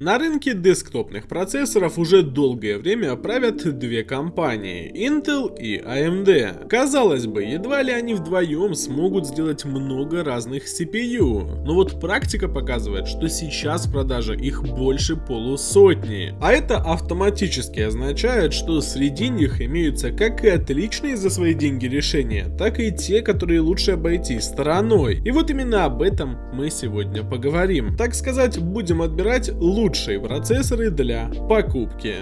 На рынке десктопных процессоров уже долгое время правят две компании – Intel и AMD. Казалось бы, едва ли они вдвоем смогут сделать много разных CPU, но вот практика показывает, что сейчас в продаже их больше полусотни. А это автоматически означает, что среди них имеются как и отличные за свои деньги решения, так и те, которые лучше обойти стороной. И вот именно об этом мы сегодня поговорим. Так сказать, будем отбирать лучшие лучшие процессоры для покупки.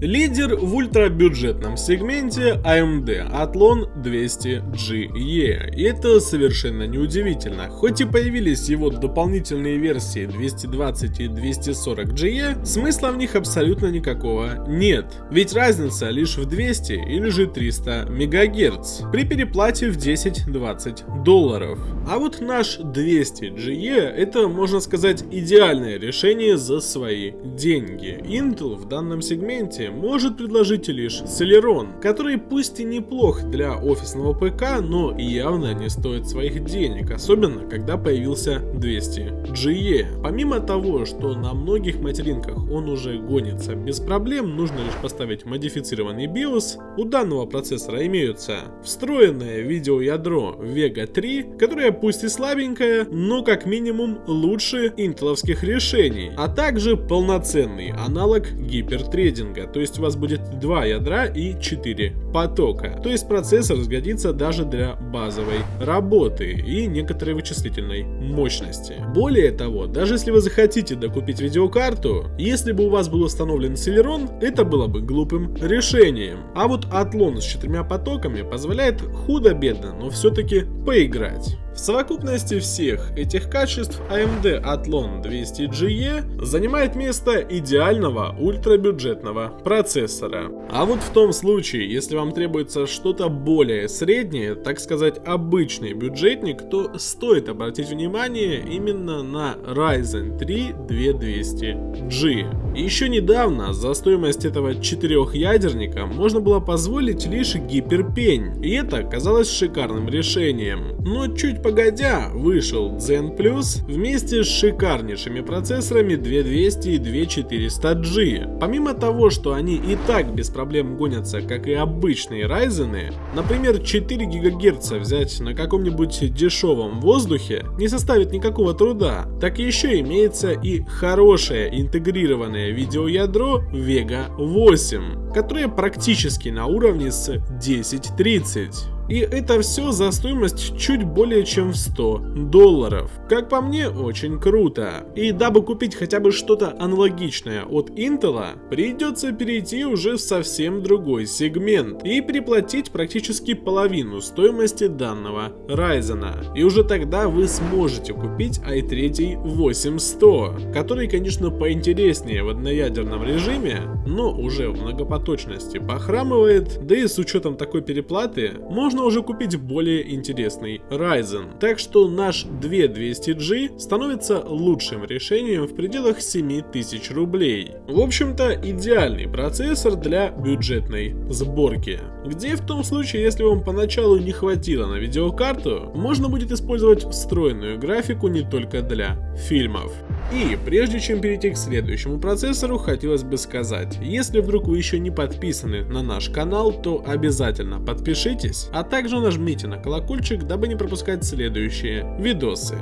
Лидер в ультрабюджетном сегменте AMD Athlon 200GE. И это совершенно неудивительно. Хоть и появились его дополнительные версии 220 и 240GE, смысла в них абсолютно никакого нет. Ведь разница лишь в 200 или же 300 МГц при переплате в 10-20 долларов. А вот наш 200GE это, можно сказать, идеальное решение за свои деньги. Intel в данном сегменте может предложить лишь Celeron, который пусть и неплох для офисного ПК, но явно не стоит своих денег, особенно когда появился 200GE. Помимо того, что на многих материнках он уже гонится без проблем, нужно лишь поставить модифицированный BIOS, у данного процессора имеются встроенное видеоядро Vega 3, которое пусть и слабенькое, но как минимум лучше интеловских решений, а также полноценный аналог гипертрейдинга, то есть у вас будет два ядра и 4 потока. То есть процессор сгодится даже для базовой работы и некоторой вычислительной мощности. Более того, даже если вы захотите докупить видеокарту, если бы у вас был установлен Celeron, это было бы глупым решением. А вот Athlon с четырьмя потоками позволяет худо-бедно, но все-таки поиграть. В совокупности всех этих качеств AMD Athlon 200GE занимает место идеального ультрабюджетного процессора. А вот в том случае, если вам требуется что-то более среднее, так сказать обычный бюджетник, то стоит обратить внимание именно на Ryzen 3 2200G. Еще недавно за стоимость этого четырехъядерника можно было позволить лишь гиперпень, и это казалось шикарным решением. Но чуть погодя вышел Zen Plus вместе с шикарнейшими процессорами 2200 и 2400G. Помимо того, что они и так без проблем гонятся, как и обычные Ryzen, например 4 ГГц взять на каком-нибудь дешевом воздухе не составит никакого труда, так еще имеется и хорошее интегрированное видеоядро Vega 8, которое практически на уровне с 1030. И это все за стоимость чуть более чем в 100 долларов. Как по мне, очень круто. И дабы купить хотя бы что-то аналогичное от Intel, придется перейти уже в совсем другой сегмент и приплатить практически половину стоимости данного Ryzen. И уже тогда вы сможете купить i3 8100, который, конечно, поинтереснее в одноядерном режиме, но уже в многопоточности похрамывает, да и с учетом такой переплаты можно можно уже купить более интересный Ryzen. Так что наш 2200G становится лучшим решением в пределах 7000 рублей. В общем-то идеальный процессор для бюджетной сборки. Где в том случае, если вам поначалу не хватило на видеокарту, можно будет использовать встроенную графику не только для фильмов. И прежде чем перейти к следующему процессору, хотелось бы сказать, если вдруг вы еще не подписаны на наш канал, то обязательно подпишитесь, а также нажмите на колокольчик, дабы не пропускать следующие видосы.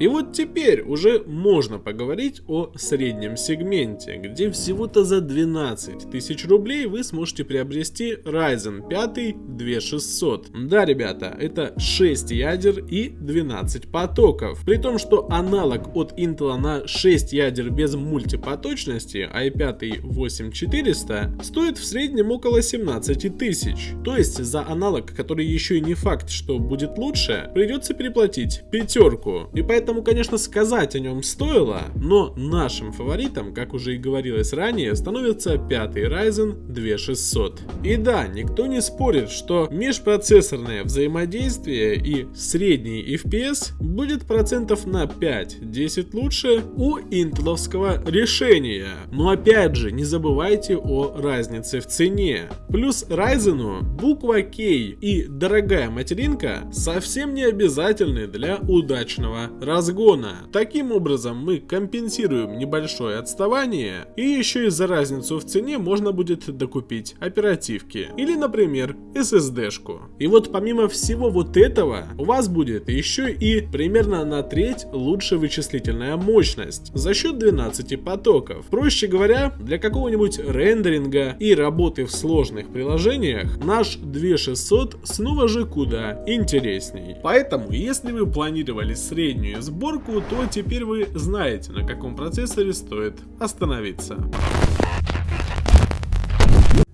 И вот теперь уже можно поговорить о среднем сегменте, где всего-то за 12 тысяч рублей вы сможете приобрести Ryzen 5 2600. Да, ребята, это 6 ядер и 12 потоков. При том, что аналог от Intel на 6 ядер без мультипоточности i5 8400 стоит в среднем около 17 тысяч. То есть за аналог, который еще и не факт, что будет лучше, придется переплатить пятерку. И поэтому Поэтому, конечно, сказать о нем стоило, но нашим фаворитом, как уже и говорилось ранее, становится пятый Ryzen 2600. И да, никто не спорит, что межпроцессорное взаимодействие и средний FPS будет процентов на 5-10 лучше у интеловского решения. Но опять же, не забывайте о разнице в цене. Плюс Ryzen буква K и дорогая материнка совсем не обязательны для удачного разгона. Таким образом мы компенсируем небольшое отставание и еще и за разницу в цене можно будет докупить оперативки или, например, SSD-шку. И вот помимо всего вот этого, у вас будет еще и примерно на треть лучше вычислительная мощность за счет 12 потоков. Проще говоря, для какого-нибудь рендеринга и работы в сложных приложениях наш 2600 снова же куда интересней. Поэтому, если вы планировали среднюю сборку, то теперь вы знаете, на каком процессоре стоит остановиться.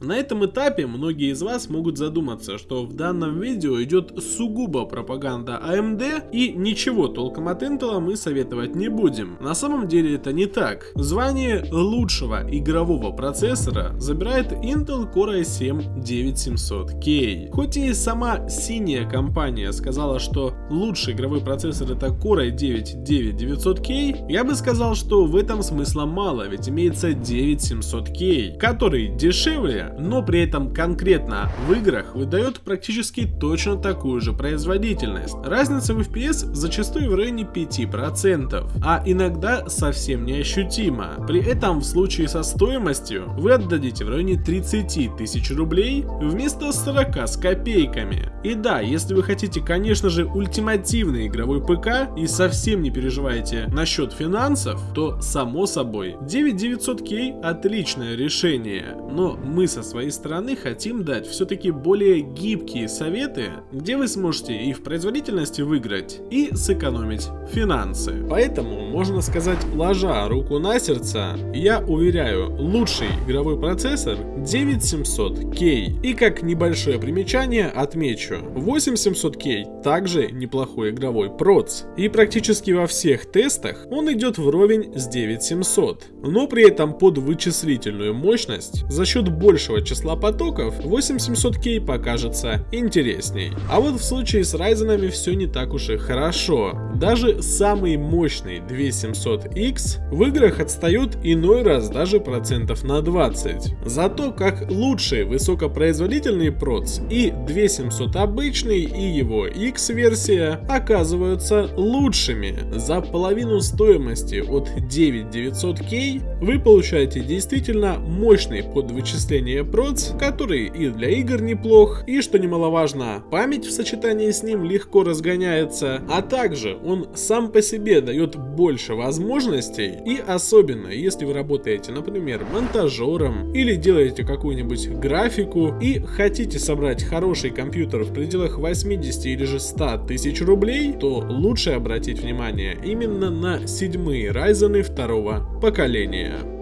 На этом этапе многие из вас могут задуматься, что в данном видео идет сугубо пропаганда AMD и ничего толком от Intel мы советовать не будем. На самом деле это не так. Звание лучшего игрового процессора забирает Intel Core i7 9700K. Хоть и сама синяя компания сказала, что лучший игровой процессор это Core i9 9900K, я бы сказал, что в этом смысла мало, ведь имеется 9700K, который дешевле, но при этом конкретно в играх выдает практически точно такую же производительность. Разница в FPS зачастую в районе 5%, а иногда совсем неощутима. При этом в случае со стоимостью вы отдадите в районе 30 тысяч рублей вместо 40 с копейками. И да, если вы хотите, конечно же, ультимативный игровой ПК и совсем не переживаете насчет финансов, то само собой 9900K отличное решение, но мы со своей стороны хотим дать все-таки более гибкие советы, где вы сможете и в производительности выиграть, и сэкономить финансы. Поэтому, можно сказать, ложа руку на сердце, я уверяю, лучший игровой процессор 9700K. И как небольшое примечание отмечу, 8700K также неплохой игровой проц. И практически во всех тестах он идет вровень с 9700, но при этом под вычислительную мощность за счет большего большего числа потоков, 8700K покажется интересней. А вот в случае с Ryzen все не так уж и хорошо. Даже самый мощный 2700X в играх отстают иной раз даже процентов на 20. Зато как лучший высокопроизводительный проц и 2700 обычный и его X версия оказываются лучшими. За половину стоимости от 9900K вы получаете действительно мощный под вычисление проц, который и для игр неплох, и что немаловажно, память в сочетании с ним легко разгоняется, а также он сам по себе дает больше возможностей, и особенно если вы работаете, например, монтажером или делаете какую-нибудь графику и хотите собрать хороший компьютер в пределах 80 или же 100 тысяч рублей, то лучше обратить внимание именно на седьмые Ryzen второго поколения.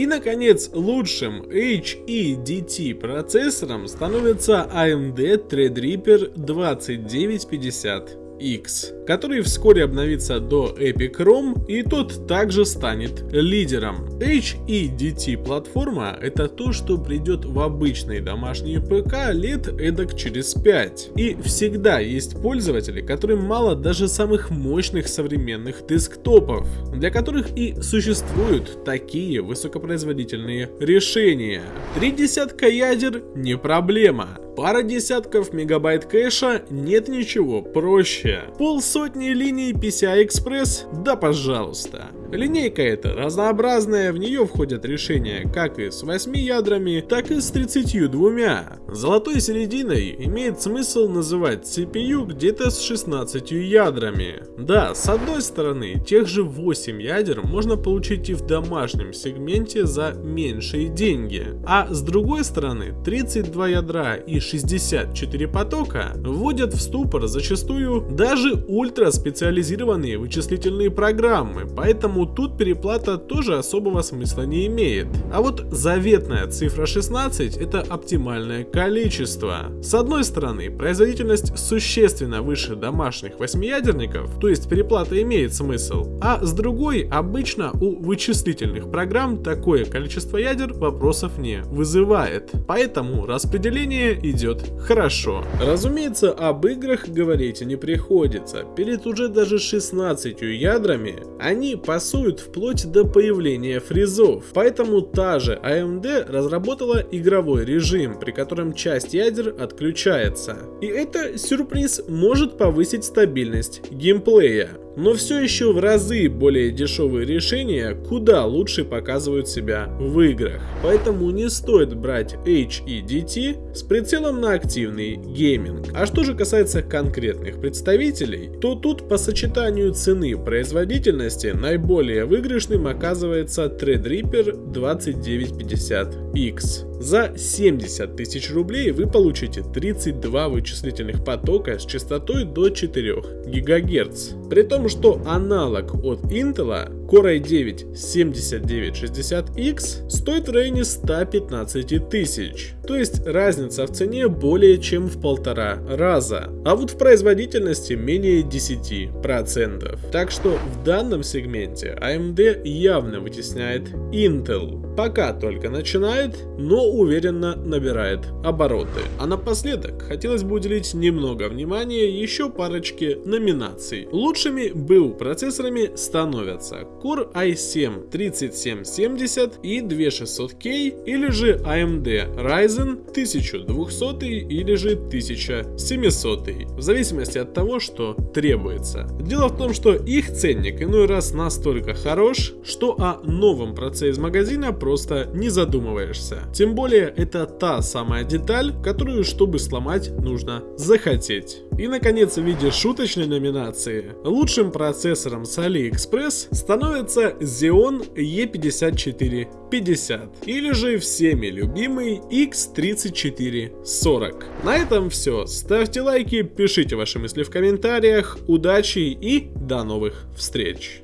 И, наконец, лучшим HEDT процессором становится AMD Threadripper 2950 X, который вскоре обновится до Epic ROM и тот также станет лидером. HEDT платформа это то, что придет в обычные домашние ПК лет эдак через 5. И всегда есть пользователи, которым мало даже самых мощных современных десктопов, для которых и существуют такие высокопроизводительные решения. Три десятка ядер не проблема. Пара десятков мегабайт кэша нет ничего проще. Полсотни линий PCI-Express? Да пожалуйста. Линейка эта разнообразная, в нее входят решения как и с 8 ядрами, так и с 32. Золотой серединой имеет смысл называть CPU где-то с 16 ядрами. Да, с одной стороны, тех же 8 ядер можно получить и в домашнем сегменте за меньшие деньги, а с другой стороны, 32 ядра и 64 потока вводят в ступор зачастую даже ультраспециализированные вычислительные программы, поэтому поэтому тут переплата тоже особого смысла не имеет. А вот заветная цифра 16 это оптимальное количество. С одной стороны, производительность существенно выше домашних восьмиядерников, то есть переплата имеет смысл, а с другой, обычно у вычислительных программ такое количество ядер вопросов не вызывает, поэтому распределение идет хорошо. Разумеется, об играх говорить не приходится, перед уже даже 16 ядрами они пасуют вплоть до появления фризов, поэтому та же AMD разработала игровой режим, при котором часть ядер отключается. И это сюрприз может повысить стабильность геймплея. Но все еще в разы более дешевые решения куда лучше показывают себя в играх. Поэтому не стоит брать HEDT с прицелом на активный гейминг. А что же касается конкретных представителей, то тут по сочетанию цены производительности наиболее выигрышным оказывается Threadripper 2950X. За 70 тысяч рублей вы получите 32 вычислительных потока с частотой до 4 ГГц. При том, что аналог от Intel Core i9 7960X стоит в районе 115 тысяч. То есть разница в цене более чем в полтора раза. А вот в производительности менее 10%. Так что в данном сегменте AMD явно вытесняет Intel. Пока только начинает, но уверенно набирает обороты. А напоследок хотелось бы уделить немного внимания еще парочке номинаций. Лучшими BU процессорами становятся Core i7 3770 и 2600K или же AMD Ryzen 1200 или же 1700, в зависимости от того, что требуется. Дело в том, что их ценник иной раз настолько хорош, что о новом процессе из магазина просто не задумываешься. Тем более это та самая деталь, которую чтобы сломать нужно захотеть. И наконец в виде шуточной номинации лучшим процессором с AliExpress становится Xeon E5450 или же всеми любимый X3440. На этом все. Ставьте лайки, пишите ваши мысли в комментариях. Удачи и до новых встреч!